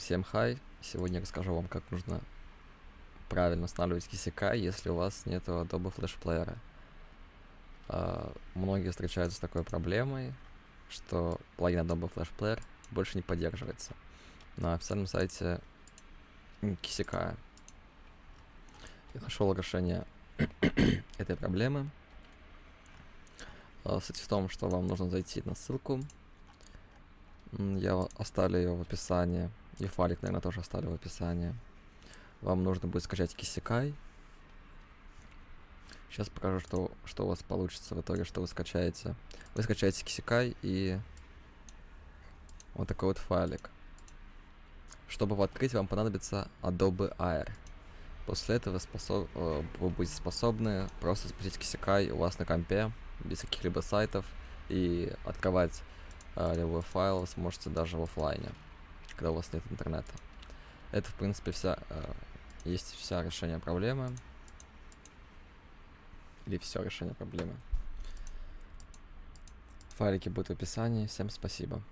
Всем хай! Сегодня расскажу вам, как нужно правильно устанавливать KCK, если у вас нет Adobe Flash Player. А, Многие встречаются с такой проблемой, что плагин Adobe Flash Player больше не поддерживается на официальном сайте KCK. Я нашел решение этой проблемы. А, Суть в том, что вам нужно зайти на ссылку. Я оставлю ее в описании. И файлик, наверное, тоже оставлю в описании. Вам нужно будет скачать Кисикай. Сейчас покажу, что, что у вас получится в итоге, что вы скачаете. Вы скачаете Кисикай и вот такой вот файлик. Чтобы его открыть, вам понадобится Adobe Air. После этого способ, э, вы будете способны просто запустить Кисикай у вас на компе, без каких-либо сайтов, и открывать любой файл вы сможете даже в оффлайне, когда у вас нет интернета. Это, в принципе, вся, э, есть вся решение проблемы. Или все решение проблемы. Файлики будут в описании. Всем спасибо.